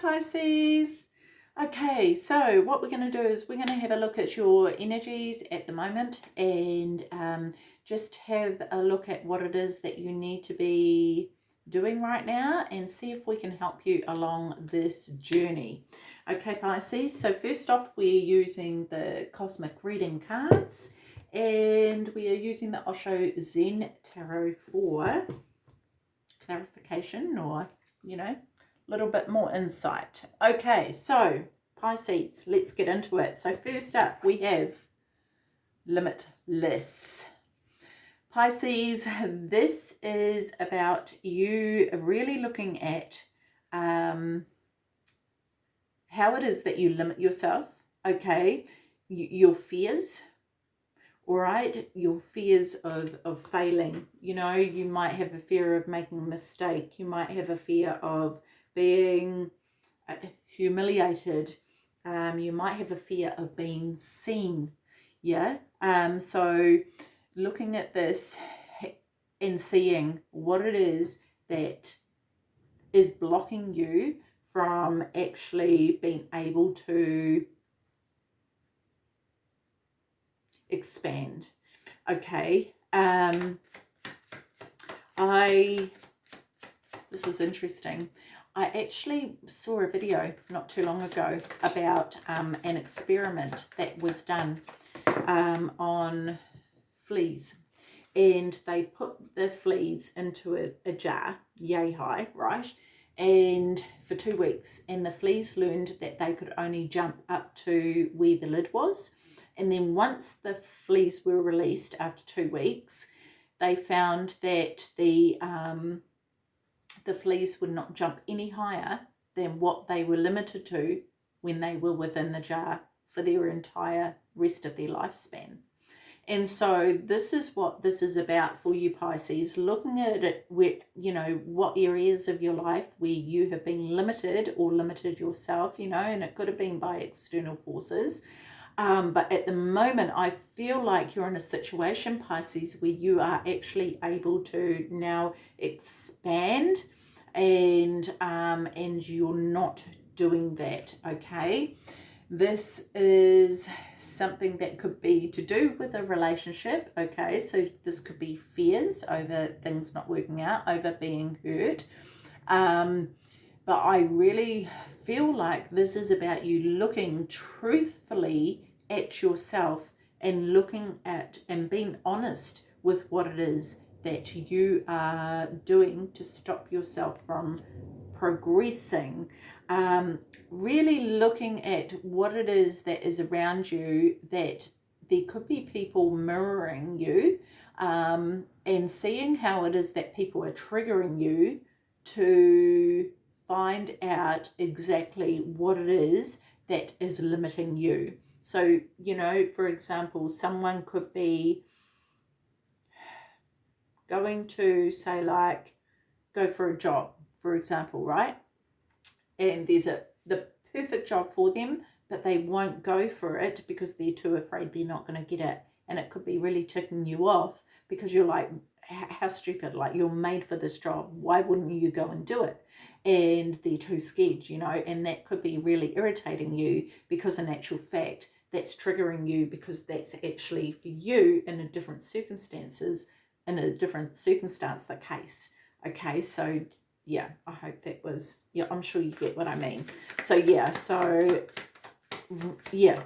Pisces. Okay, so what we're going to do is we're going to have a look at your energies at the moment and um, just have a look at what it is that you need to be doing right now and see if we can help you along this journey. Okay, Pisces, so first off, we're using the Cosmic Reading cards and we are using the Osho Zen Tarot for clarification or, you know, little bit more insight. Okay, so Pisces, let's get into it. So first up, we have limitless. Pisces, this is about you really looking at um, how it is that you limit yourself, okay, your fears, all right, your fears of, of failing. You know, you might have a fear of making a mistake. You might have a fear of being uh, humiliated. Um, you might have a fear of being seen. Yeah. Um, so looking at this and seeing what it is that is blocking you from actually being able to expand. Okay. Um, I, this is interesting. I actually saw a video not too long ago about um, an experiment that was done um, on fleas. And they put the fleas into a, a jar, yay high, right? And for two weeks. And the fleas learned that they could only jump up to where the lid was. And then once the fleas were released after two weeks, they found that the um, the fleas would not jump any higher than what they were limited to when they were within the jar for their entire rest of their lifespan. And so this is what this is about for you Pisces, looking at it with, you know, what areas of your life where you have been limited or limited yourself, you know, and it could have been by external forces. Um, but at the moment, I feel like you're in a situation, Pisces, where you are actually able to now expand and um, and you're not doing that, okay? This is something that could be to do with a relationship, okay? So this could be fears over things not working out, over being hurt. Um, but I really feel like this is about you looking truthfully at yourself and looking at and being honest with what it is that you are doing to stop yourself from progressing. Um, really looking at what it is that is around you that there could be people mirroring you um, and seeing how it is that people are triggering you to find out exactly what it is that is limiting you. So, you know, for example, someone could be going to say like, go for a job, for example, right? And there's a the perfect job for them, but they won't go for it because they're too afraid they're not going to get it. And it could be really ticking you off because you're like, how stupid, like you're made for this job. Why wouldn't you go and do it? And they're too scared, you know, and that could be really irritating you because in actual fact, that's triggering you because that's actually for you in a different circumstances, in a different circumstance, the case. Okay, so yeah, I hope that was, yeah, I'm sure you get what I mean. So yeah, so yeah,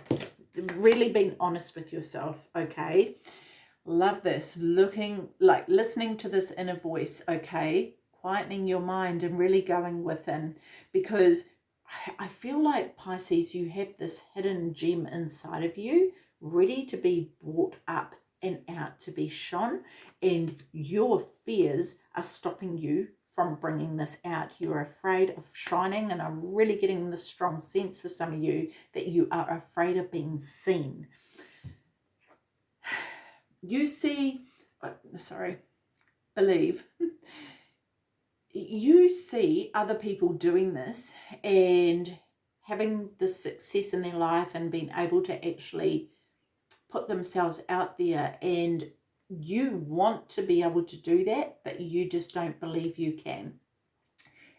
really being honest with yourself, okay? Love this, looking, like listening to this inner voice, okay? Quietening your mind and really going within because I feel like Pisces, you have this hidden gem inside of you ready to be brought up and out to be shone and your fears are stopping you from bringing this out. You're afraid of shining and I'm really getting this strong sense for some of you that you are afraid of being seen. You see, uh, sorry, believe you see other people doing this and having the success in their life and being able to actually put themselves out there and you want to be able to do that but you just don't believe you can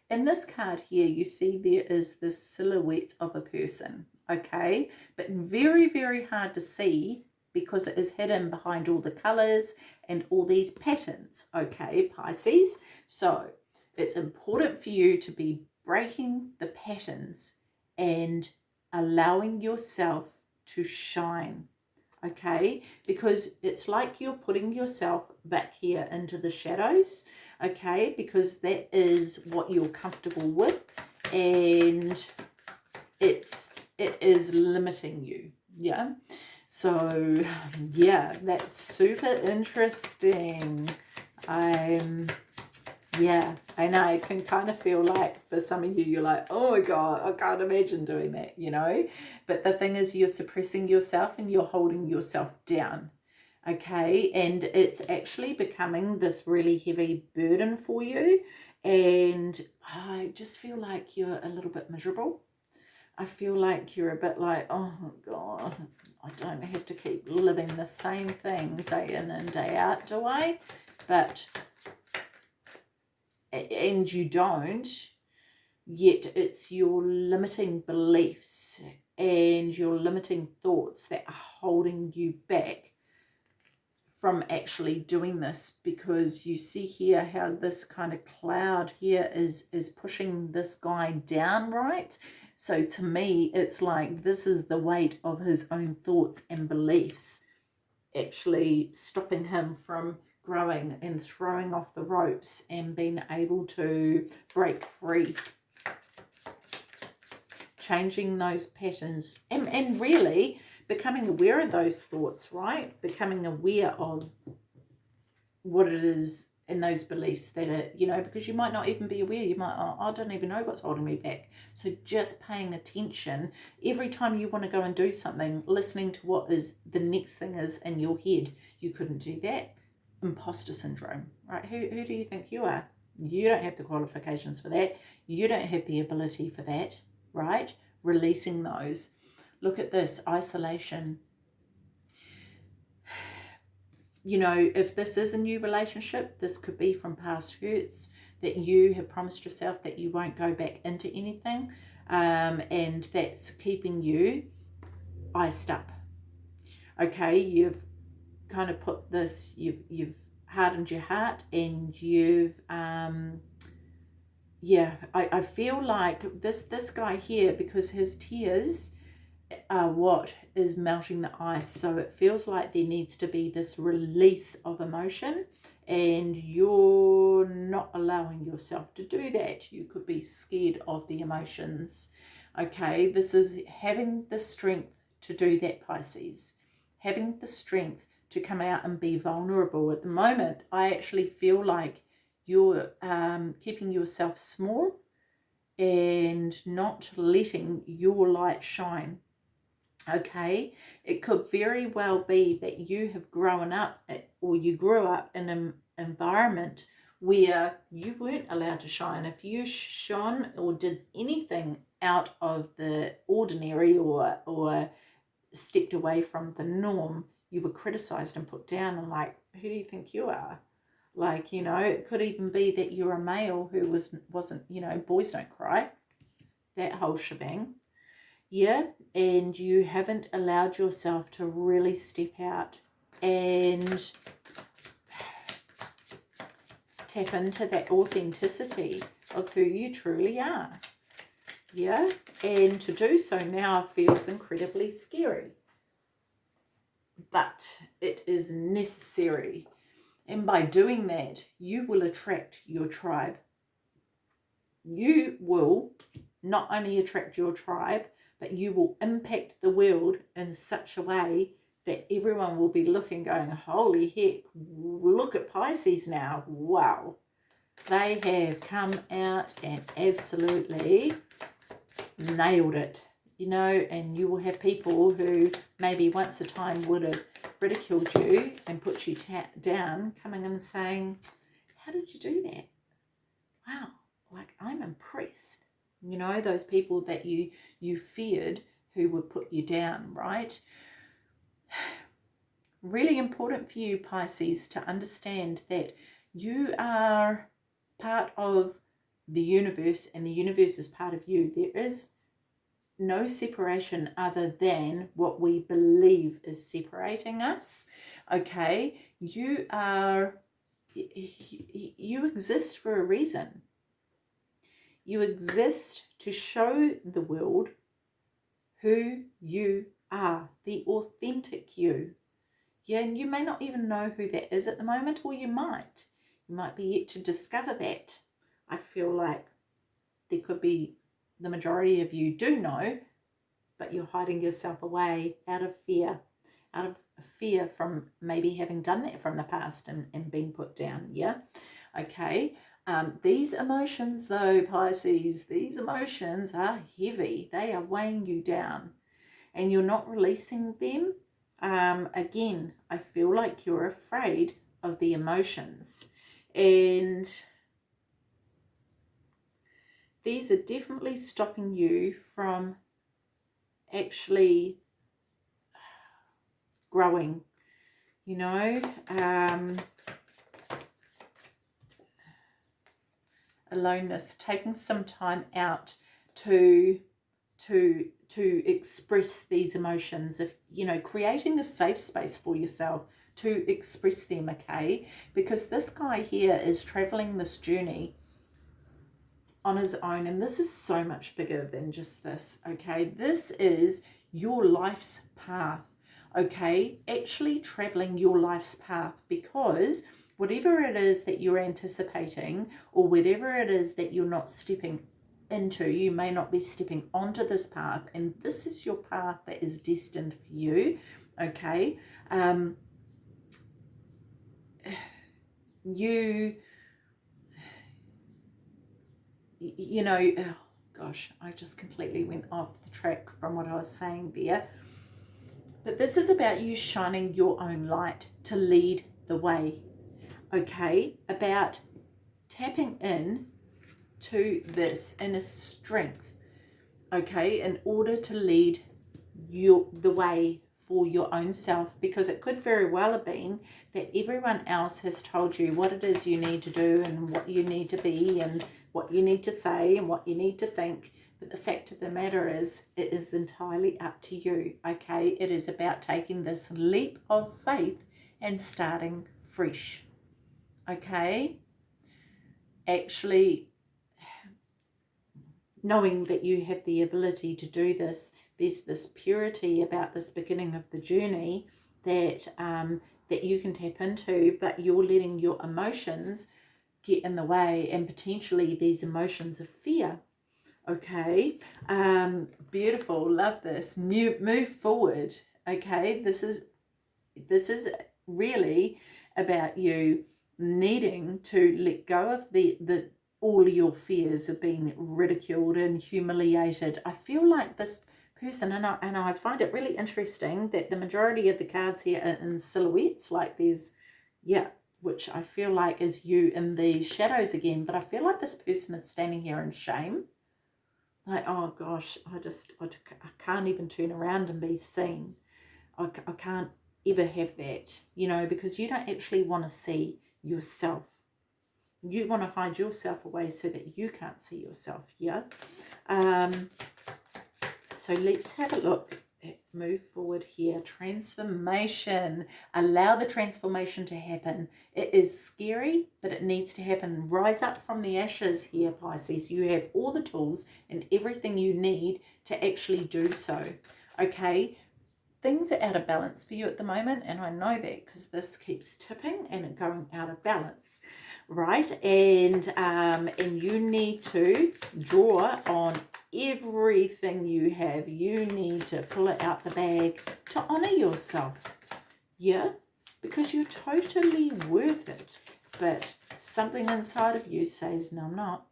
In this card here, you see there is the silhouette of a person, okay? But very, very hard to see because it is hidden behind all the colors and all these patterns, okay, Pisces? So it's important for you to be breaking the patterns and allowing yourself to shine, okay? Because it's like you're putting yourself back here into the shadows, okay? Because that is what you're comfortable with and it's it is limiting you, yeah? So, yeah, that's super interesting. I'm, yeah, I know. I can kind of feel like for some of you, you're like, oh my God, I can't imagine doing that, you know? But the thing is, you're suppressing yourself and you're holding yourself down, okay? And it's actually becoming this really heavy burden for you. And I just feel like you're a little bit miserable I feel like you're a bit like, oh God, I don't have to keep living the same thing day in and day out, do I? But, and you don't, yet it's your limiting beliefs and your limiting thoughts that are holding you back from actually doing this because you see here how this kind of cloud here is is pushing this guy down right? So to me, it's like this is the weight of his own thoughts and beliefs actually stopping him from growing and throwing off the ropes and being able to break free. Changing those patterns and, and really becoming aware of those thoughts, right? Becoming aware of what it is in those beliefs that are, you know, because you might not even be aware. You might, oh, I don't even know what's holding me back. So just paying attention every time you want to go and do something, listening to what is the next thing is in your head. You couldn't do that. Imposter syndrome, right? Who, who do you think you are? You don't have the qualifications for that. You don't have the ability for that, right? Releasing those. Look at this, isolation, you know, if this is a new relationship, this could be from past hurts that you have promised yourself that you won't go back into anything. Um, and that's keeping you iced up. Okay, you've kind of put this, you've, you've hardened your heart and you've, um, yeah, I, I feel like this, this guy here, because his tears are what is melting the ice. So it feels like there needs to be this release of emotion and you're not allowing yourself to do that. You could be scared of the emotions. Okay, this is having the strength to do that, Pisces. Having the strength to come out and be vulnerable. At the moment, I actually feel like you're um, keeping yourself small and not letting your light shine okay it could very well be that you have grown up or you grew up in an environment where you weren't allowed to shine if you shone or did anything out of the ordinary or or stepped away from the norm you were criticized and put down and like who do you think you are? Like you know it could even be that you're a male who was wasn't you know boys don't cry. That whole shebang. Yeah and you haven't allowed yourself to really step out and tap into that authenticity of who you truly are. Yeah and to do so now feels incredibly scary but it is necessary and by doing that you will attract your tribe you will not only attract your tribe but you will impact the world in such a way that everyone will be looking going, holy heck, look at Pisces now. Wow. They have come out and absolutely nailed it, you know, and you will have people who maybe once a time would have ridiculed you and put you down coming in and saying, how did you do that? Wow, like I'm impressed you know those people that you you feared who would put you down right really important for you Pisces to understand that you are part of the universe and the universe is part of you. There is no separation other than what we believe is separating us. Okay, you are, you exist for a reason. You exist to show the world who you are, the authentic you. Yeah, and you may not even know who that is at the moment, or you might. You might be yet to discover that. I feel like there could be the majority of you do know, but you're hiding yourself away out of fear, out of fear from maybe having done that from the past and, and being put down. Yeah. Okay. Um, these emotions though, Pisces, these emotions are heavy. They are weighing you down and you're not releasing them. Um, again, I feel like you're afraid of the emotions and these are definitely stopping you from actually growing, you know. Um, aloneness, taking some time out to to to express these emotions if you know creating a safe space for yourself to express them okay because this guy here is traveling this journey on his own. And this is so much bigger than just this, okay? This is your life's path, okay? Actually traveling your life's path because whatever it is that you're anticipating or whatever it is that you're not stepping into, you may not be stepping onto this path and this is your path that is destined for you, okay? Um, you you know, oh gosh, I just completely went off the track from what I was saying there. But this is about you shining your own light to lead the way, okay? About tapping in to this inner strength, okay, in order to lead your the way for your own self because it could very well have been that everyone else has told you what it is you need to do and what you need to be and what you need to say and what you need to think. But the fact of the matter is, it is entirely up to you, okay? It is about taking this leap of faith and starting fresh, okay? Actually, knowing that you have the ability to do this, there's this purity about this beginning of the journey that um, that you can tap into, but you're letting your emotions get in the way and potentially these emotions of fear okay? Um beautiful love this. Move, move forward okay? This is this is really about you needing to let go of the the all your fears of being ridiculed and humiliated. I feel like this person and I, and I find it really interesting that the majority of the cards here are in silhouettes like there's yeah which I feel like is you in the shadows again. But I feel like this person is standing here in shame. Like, oh gosh, I just, I, I can't even turn around and be seen. I, I can't ever have that, you know, because you don't actually want to see yourself. You want to hide yourself away so that you can't see yourself, yeah? Um, so let's have a look move forward here. Transformation. Allow the transformation to happen. It is scary, but it needs to happen. Rise up from the ashes here, Pisces. You have all the tools and everything you need to actually do so. Okay, things are out of balance for you at the moment, and I know that because this keeps tipping and going out of balance right and um and you need to draw on everything you have you need to pull it out the bag to honor yourself. Yeah because you're totally worth it. But something inside of you says no i'm not.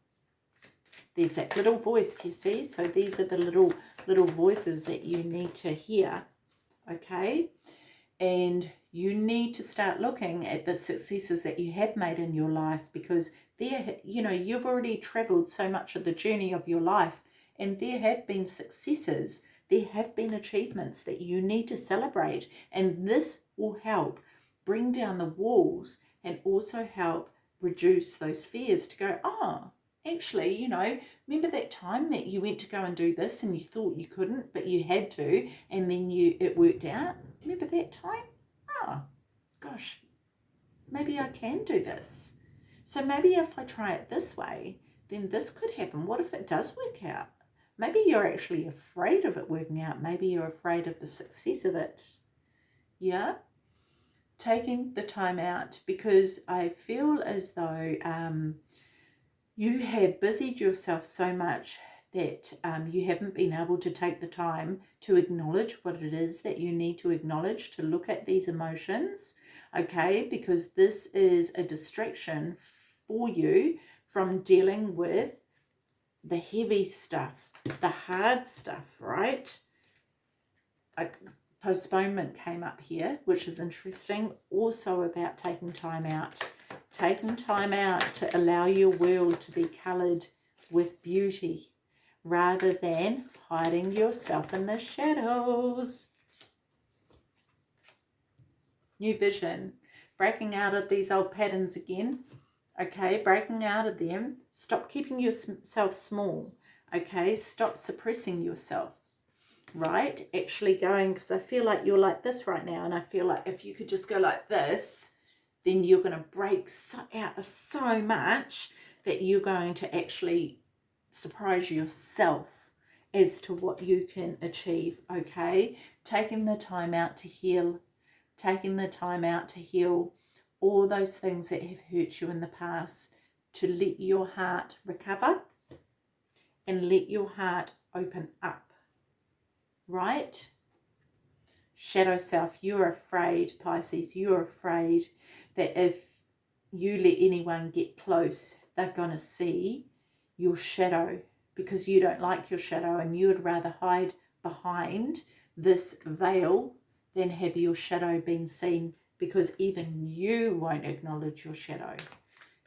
There's that little voice you see? So these are the little little voices that you need to hear okay? And you need to start looking at the successes that you have made in your life because there, you know, you've already traveled so much of the journey of your life and there have been successes. There have been achievements that you need to celebrate and this will help bring down the walls and also help reduce those fears to go, oh, actually, you know, remember that time that you went to go and do this and you thought you couldn't, but you had to, and then you it worked out? Remember that time? Oh, gosh, maybe I can do this. So maybe if I try it this way, then this could happen. What if it does work out? Maybe you're actually afraid of it working out. Maybe you're afraid of the success of it. Yeah? Taking the time out because I feel as though um, you have busied yourself so much that um, you haven't been able to take the time to acknowledge what it is that you need to acknowledge to look at these emotions, okay? Because this is a distraction for you from dealing with the heavy stuff, the hard stuff, right? A postponement came up here, which is interesting. Also about taking time out. Taking time out to allow your world to be coloured with beauty rather than hiding yourself in the shadows. New vision. Breaking out of these old patterns again okay breaking out of them stop keeping yourself small okay stop suppressing yourself right? Actually going because I feel like you're like this right now and I feel like if you could just go like this then you're going to break so, out of so much that you're going to actually surprise yourself as to what you can achieve okay? Taking the time out to heal taking the time out to heal all those things that have hurt you in the past to let your heart recover and let your heart open up. Right? Shadow self, you're afraid, Pisces, you're afraid that if you let anyone get close, they're going to see your shadow because you don't like your shadow and you would rather hide behind this veil than have your shadow been seen because even you won't acknowledge your shadow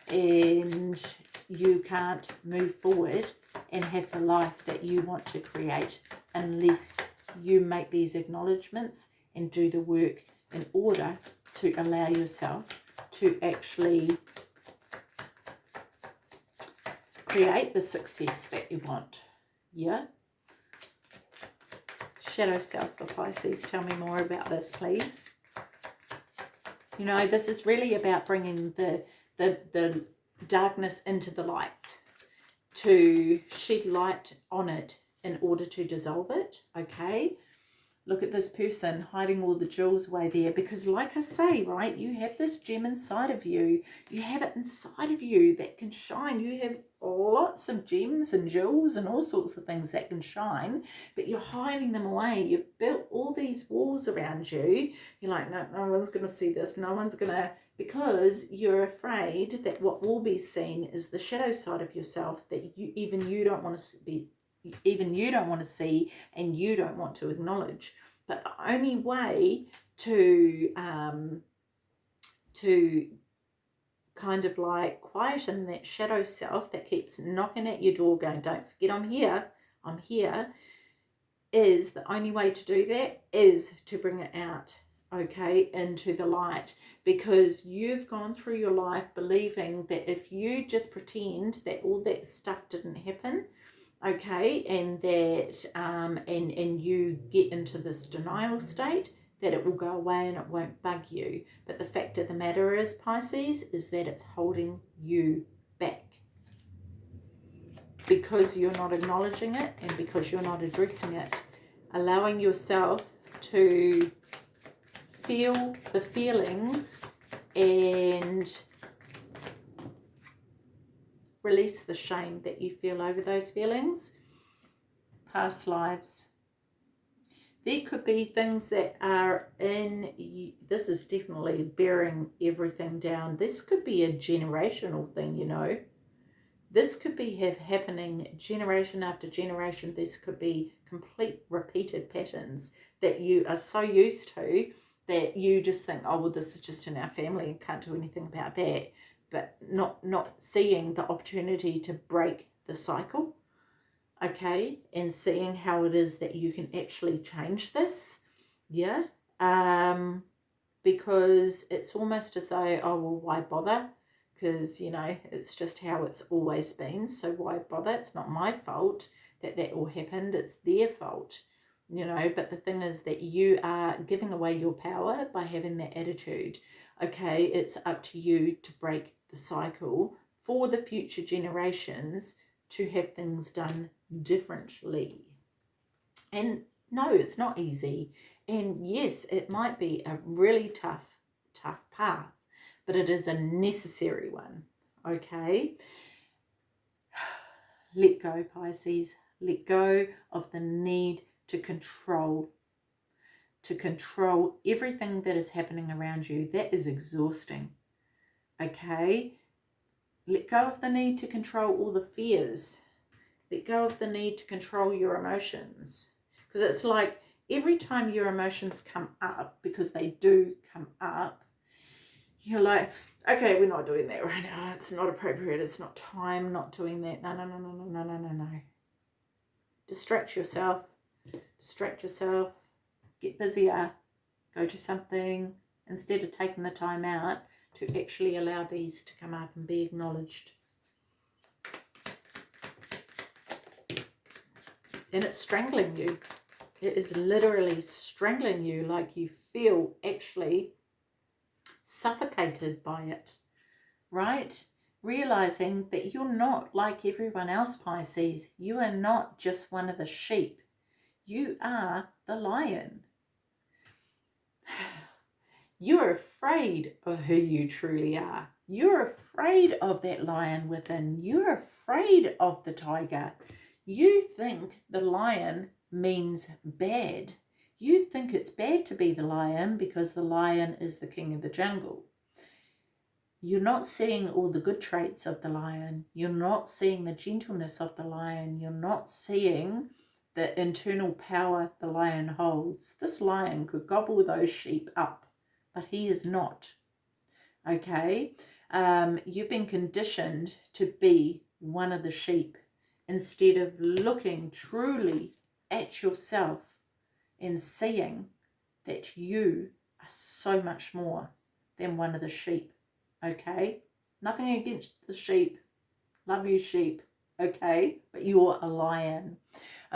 and you can't move forward and have the life that you want to create unless you make these acknowledgements and do the work in order to allow yourself to actually create the success that you want. Yeah? Shadow self for Pisces, tell me more about this, please. You know, this is really about bringing the, the, the darkness into the lights to shed light on it in order to dissolve it, okay? Look at this person hiding all the jewels away there because like I say, right, you have this gem inside of you. You have it inside of you that can shine. You have lots of gems and jewels and all sorts of things that can shine, but you're hiding them away. You've built all these walls around you. You're like, no, no one's going to see this. No one's going to, because you're afraid that what will be seen is the shadow side of yourself that you even you don't want to be even you don't want to see and you don't want to acknowledge. But the only way to um, to kind of like quieten that shadow self that keeps knocking at your door going, don't forget I'm here, I'm here, is the only way to do that is to bring it out, okay, into the light because you've gone through your life believing that if you just pretend that all that stuff didn't happen, okay, and that, um, and, and you get into this denial state, that it will go away and it won't bug you. But the fact of the matter is, Pisces, is that it's holding you back. Because you're not acknowledging it and because you're not addressing it. Allowing yourself to feel the feelings and release the shame that you feel over those feelings. Past lives there could be things that are in, you. this is definitely bearing everything down. This could be a generational thing, you know. This could be have happening generation after generation. This could be complete repeated patterns that you are so used to that you just think, oh, well, this is just in our family and can't do anything about that. But not, not seeing the opportunity to break the cycle okay, and seeing how it is that you can actually change this, yeah, um, because it's almost as though, oh, well, why bother? because, you know, it's just how it's always been. So why bother? It's not my fault that that all happened. It's their fault, you know. But the thing is that you are giving away your power by having that attitude. Okay, it's up to you to break the cycle for the future generations to have things done differently. And no, it's not easy. And yes, it might be a really tough, tough path, but it is a necessary one. Okay. Let go, Pisces. Let go of the need to control, to control everything that is happening around you. That is exhausting. Okay? Let go of the need to control all the fears. Let go of the need to control your emotions. Because it's like every time your emotions come up, because they do come up, you're like, okay, we're not doing that right now. It's not appropriate. It's not time. Not doing that. No, no, no, no, no, no, no, no. Distract yourself. Distract yourself. Get busier. Go to something. Instead of taking the time out, to actually allow these to come up and be acknowledged. And it's strangling you. It is literally strangling you like you feel actually suffocated by it, right? Realizing that you're not like everyone else, Pisces. You are not just one of the sheep. You are the lion. You're afraid of who you truly are. You're afraid of that lion within. You're afraid of the tiger. You think the lion means bad. You think it's bad to be the lion because the lion is the king of the jungle. You're not seeing all the good traits of the lion. You're not seeing the gentleness of the lion. You're not seeing the internal power the lion holds. This lion could gobble those sheep up but he is not. Okay? Um, you've been conditioned to be one of the sheep instead of looking truly at yourself and seeing that you are so much more than one of the sheep. Okay? Nothing against the sheep. Love you, sheep. Okay? But you're a lion.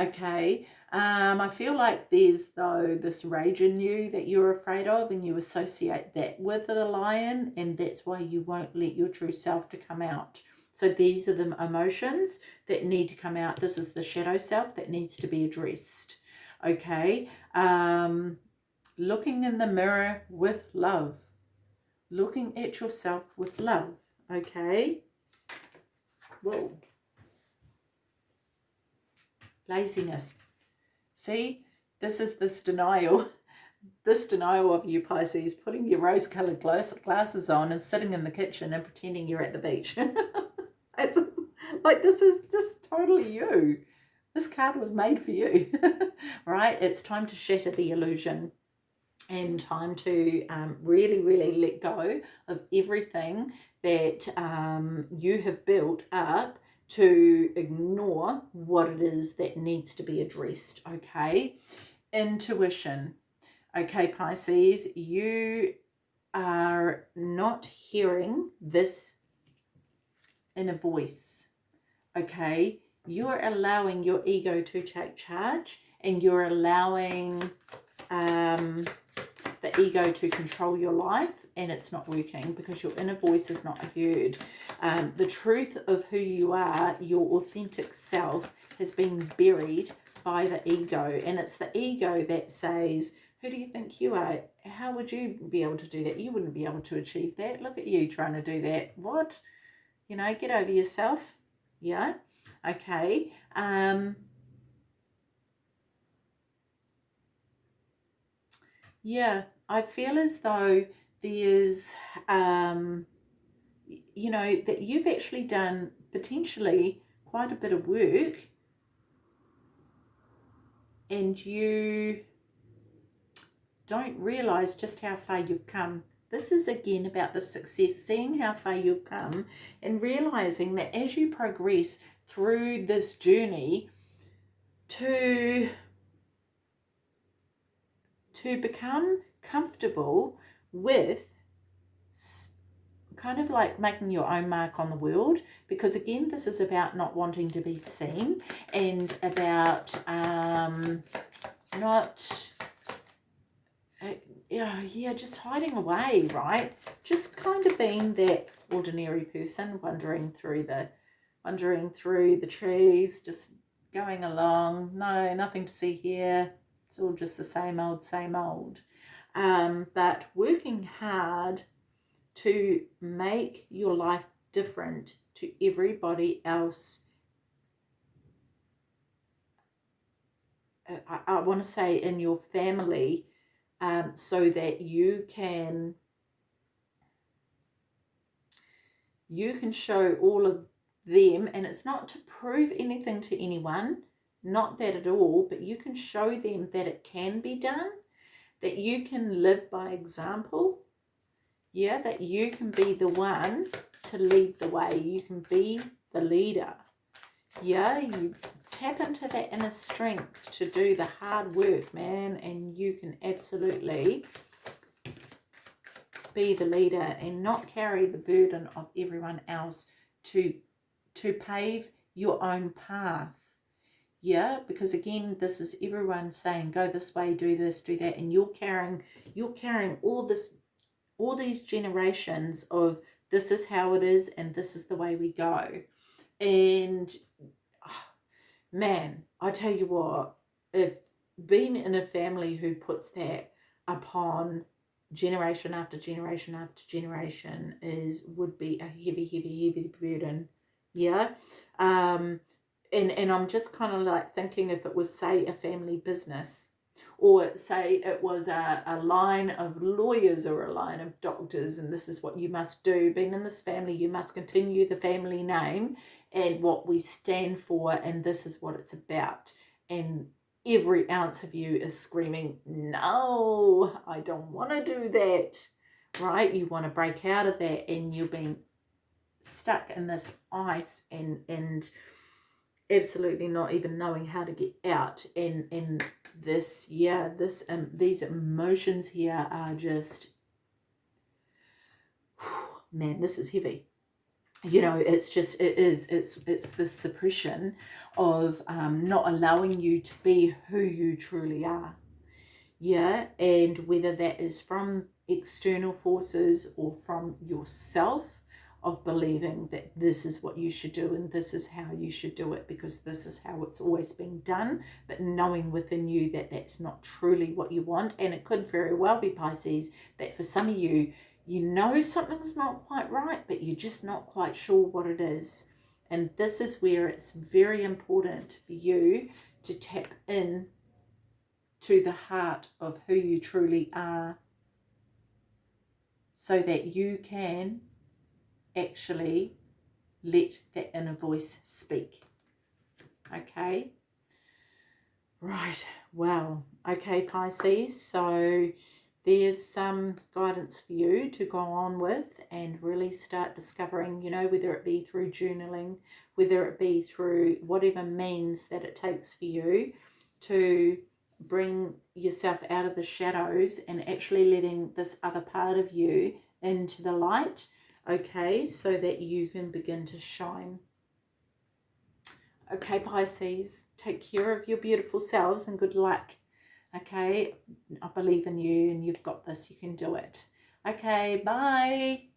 Okay? Um, I feel like there's, though, this rage in you that you're afraid of and you associate that with the lion and that's why you won't let your true self to come out. So these are the emotions that need to come out. This is the shadow self that needs to be addressed. Okay. Um, looking in the mirror with love. Looking at yourself with love. Okay. Whoa. Laziness See, this is this denial, this denial of you, Pisces, putting your rose-coloured glasses on and sitting in the kitchen and pretending you're at the beach. it's like, this is just totally you. This card was made for you, right? It's time to shatter the illusion and time to um, really, really let go of everything that um, you have built up to ignore what it is that needs to be addressed, okay? Intuition. Okay, Pisces, you are not hearing this inner voice, okay? You're allowing your ego to take charge and you're allowing um, the ego to control your life and it's not working because your inner voice is not heard. Um, the truth of who you are, your authentic self, has been buried by the ego. And it's the ego that says, who do you think you are? How would you be able to do that? You wouldn't be able to achieve that. Look at you trying to do that. What? You know, get over yourself. Yeah. Okay. Um, yeah, I feel as though there's, um, you know, that you've actually done potentially quite a bit of work and you don't realize just how far you've come. This is again about the success, seeing how far you've come and realizing that as you progress through this journey to, to become comfortable with kind of like making your own mark on the world because again this is about not wanting to be seen and about um, not uh, yeah yeah just hiding away right? Just kind of being that ordinary person wandering through the wandering through the trees just going along no nothing to see here. It's all just the same old same old um, but working hard to make your life different to everybody else. Uh, I, I want to say in your family um, so that you can you can show all of them and it's not to prove anything to anyone not that at all but you can show them that it can be done that you can live by example yeah, that you can be the one to lead the way. You can be the leader. Yeah, you tap into that inner strength to do the hard work, man, and you can absolutely be the leader and not carry the burden of everyone else to to pave your own path yeah because again this is everyone saying go this way do this do that and you're carrying you're carrying all this all these generations of this is how it is and this is the way we go. And oh, man, I tell you what, if being in a family who puts that upon generation after generation after generation is would be a heavy, heavy, heavy burden. Yeah. Um, and, and I'm just kind of like thinking if it was, say, a family business or say it was a, a line of lawyers or a line of doctors and this is what you must do. Being in this family, you must continue the family name and what we stand for and this is what it's about. And every ounce of you is screaming, no, I don't want to do that, right? You want to break out of that and you're being stuck in this ice and, and absolutely not even knowing how to get out. And, and this yeah this um these emotions here are just man this is heavy. You know it's just it is it's it's the suppression of um not allowing you to be who you truly are. Yeah and whether that is from external forces or from yourself of believing that this is what you should do and this is how you should do it because this is how it's always been done but knowing within you that that's not truly what you want. And it could very well be Pisces that for some of you you know something's not quite right but you're just not quite sure what it is. And this is where it's very important for you to tap in to the heart of who you truly are so that you can actually let that inner voice speak. Okay. Right. Well, okay, Pisces. So there's some guidance for you to go on with and really start discovering, you know, whether it be through journaling, whether it be through whatever means that it takes for you to bring yourself out of the shadows and actually letting this other part of you into the light okay, so that you can begin to shine. Okay, Pisces, take care of your beautiful selves and good luck. Okay, I believe in you and you've got this. You can do it. Okay, bye.